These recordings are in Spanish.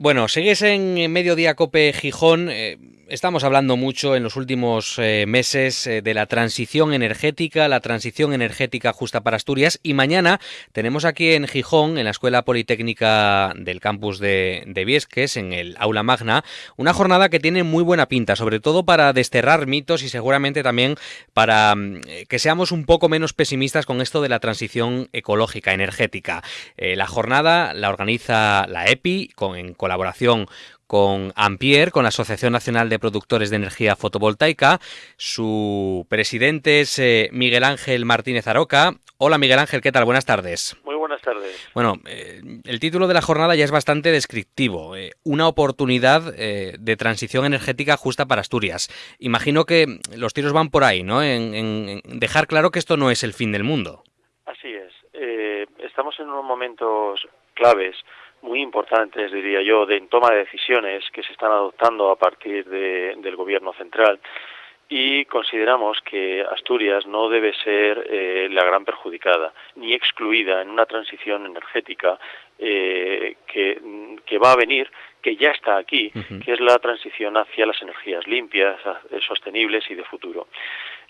Bueno, sigues en Mediodía Cope Gijón. Eh, estamos hablando mucho en los últimos eh, meses eh, de la transición energética, la transición energética justa para Asturias. Y mañana tenemos aquí en Gijón, en la Escuela Politécnica del campus de, de Viesques, en el Aula Magna, una jornada que tiene muy buena pinta, sobre todo para desterrar mitos y seguramente también para mm, que seamos un poco menos pesimistas con esto de la transición ecológica, energética. la jornada la organiza la EPI con, en colaboración con Ampier, con la Asociación Nacional de Productores de Energía Fotovoltaica. Su presidente es eh, Miguel Ángel Martínez Aroca. Hola Miguel Ángel, ¿qué tal? Buenas tardes. Muy buenas tardes. Bueno, eh, el título de la jornada ya es bastante descriptivo. Eh, una oportunidad de transición energética justa para Asturias. Imagino que los tiros van por ahí, ¿no? En, en dejar claro que esto no es el fin del mundo. Así es. estamos en unos momentos claves muy importantes, diría yo, de toma de decisiones que se están adoptando a partir de, del Gobierno central y consideramos que Asturias no debe ser eh, la gran perjudicada ni excluida en una transición energética eh, que, que, va a venir, que ya está aquí, que es la transición hacia las energías limpias, sostenibles y de futuro.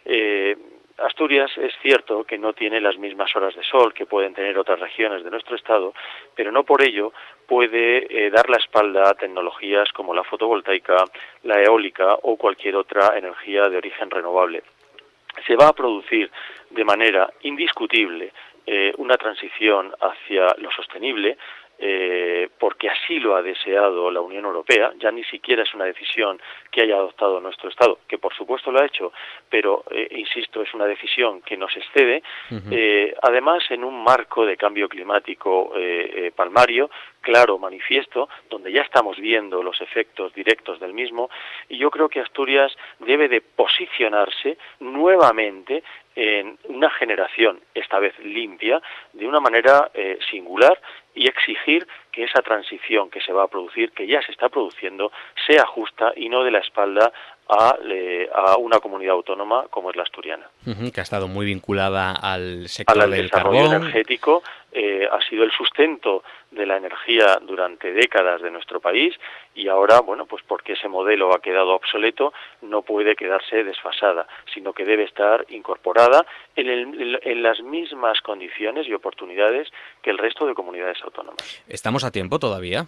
Eh, Asturias es cierto que no tiene las mismas horas de sol que pueden tener otras regiones de nuestro estado, pero no por ello puede eh, dar la espalda a tecnologías como la fotovoltaica, la eólica o cualquier otra energía de origen renovable. Se va a producir de manera indiscutible eh, una transición hacia lo sostenible, eh, porque así lo ha deseado la Unión Europea, ya ni siquiera es una decisión que haya adoptado nuestro Estado, que por supuesto lo ha hecho, pero, eh, insisto, es una decisión que nos excede, eh, además en un marco de cambio climático palmario, claro, manifiesto, donde ya estamos viendo los efectos directos del mismo, y yo creo que Asturias debe de posicionarse nuevamente en una generación, esta vez limpia, de una manera eh, singular y exigir que esa transición que se va a producir, que ya se está produciendo, sea justa y no de la espalda a, a una comunidad autónoma como es la asturiana. que ha estado muy vinculada al sector del desarrollo energético, eh, ha sido el sustento de la energía durante décadas de nuestro país y ahora, bueno, pues porque ese modelo ha quedado obsoleto, no puede quedarse desfasada, sino que debe estar incorporada en, en las mismas condiciones y oportunidades que el resto de comunidades autónomas. ¿Estamos a tiempo todavía?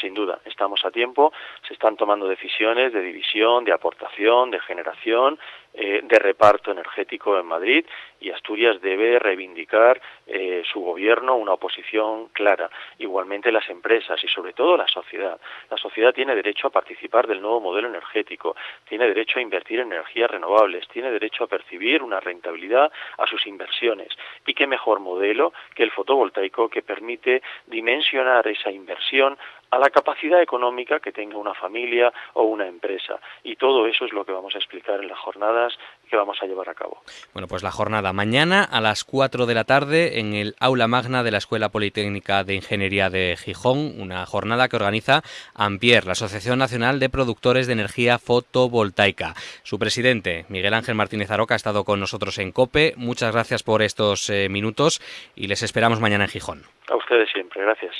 Sin duda, estamos a tiempo, se están tomando decisiones de división, de aportación, de generación, eh, de reparto energético en Madrid y Asturias debe reivindicar eh, su gobierno una oposición clara. Igualmente las empresas y sobre todo la sociedad. La sociedad tiene derecho a participar del nuevo modelo energético, tiene derecho a invertir en energías renovables, tiene derecho a percibir una rentabilidad a sus inversiones. Y qué mejor modelo que el fotovoltaico que permite dimensionar esa inversión a la capacidad económica que tenga una familia o una empresa. Y todo eso es lo que vamos a explicar en las jornadas que vamos a llevar a cabo. Bueno, pues la jornada mañana a las 4 de la tarde en el aula magna de la Escuela Politécnica de Ingeniería de Gijón, una jornada que organiza Ampier, la Asociación Nacional de Productores de Energía Fotovoltaica. Su presidente, Miguel Ángel Martínez Aroca, ha estado con nosotros en COPE. Muchas gracias por estos eh, minutos y les esperamos mañana en Gijón. A ustedes siempre, gracias.